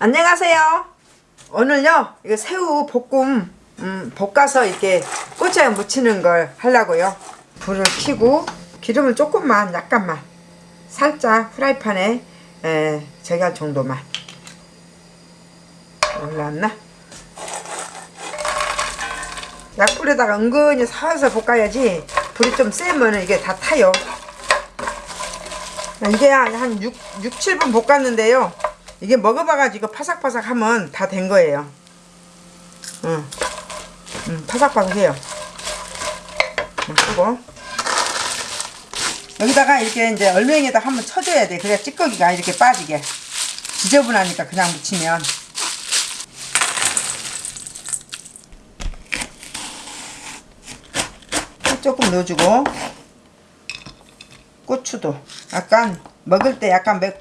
안녕하세요. 오늘요 이거 새우 볶음 음, 볶아서 이렇게 꼬치에 무치는 걸 하려고요. 불을 켜고 기름을 조금만 약간만 살짝 프라이팬에 에, 할 정도만 올라왔나? 약불에다가 은근히 살살 볶아야지 불이 좀 세면 이게 다 타요. 이게 한 6, 6 7분 볶았는데요. 이게 먹어봐가지고 파삭파삭 하면 다 된 거예요. 응. 응, 파삭파삭해요. 응, 끄고. 여기다가 이렇게 이제 얼맹에다 한번 쳐줘야 돼. 그래야 찌꺼기가 이렇게 빠지게. 지저분하니까 그냥 묻히면. 조금 넣어주고. 고추도 약간 먹을 때 약간 매,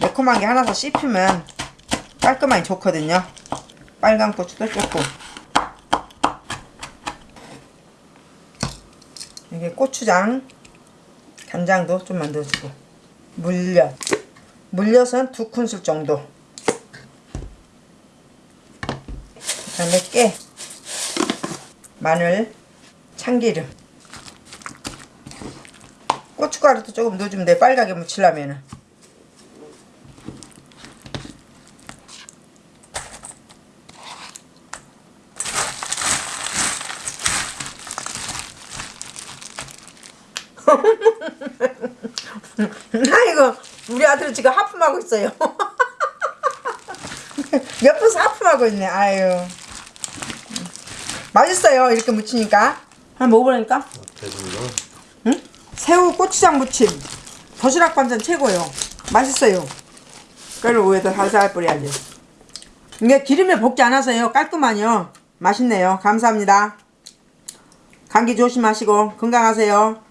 매콤한 게 하나 더 씹히면 깔끔하게 좋거든요. 빨간 고추도 조금 이게 고추장 간장도 좀만 넣어주고. 물엿. 물엿은 두 큰술 정도. 그 다음에 깨. 마늘 참기름. 고춧가루도 조금 넣어주면 돼 빨갛게 묻히려면은 아이고 우리 아들은 지금 하품하고 있어요. 옆에서 하품하고 있네 아유. 맛있어요 이렇게 무치니까. 한번 먹어보라니까. 배불러. 응? 새우 고추장 무침. 도시락 반찬 최고요. 맛있어요. 그걸 위에다 살살 뿌려야지. 이게 기름에 볶지 않아서요. 깔끔하요 맛있네요. 감사합니다. 감기 조심하시고 건강하세요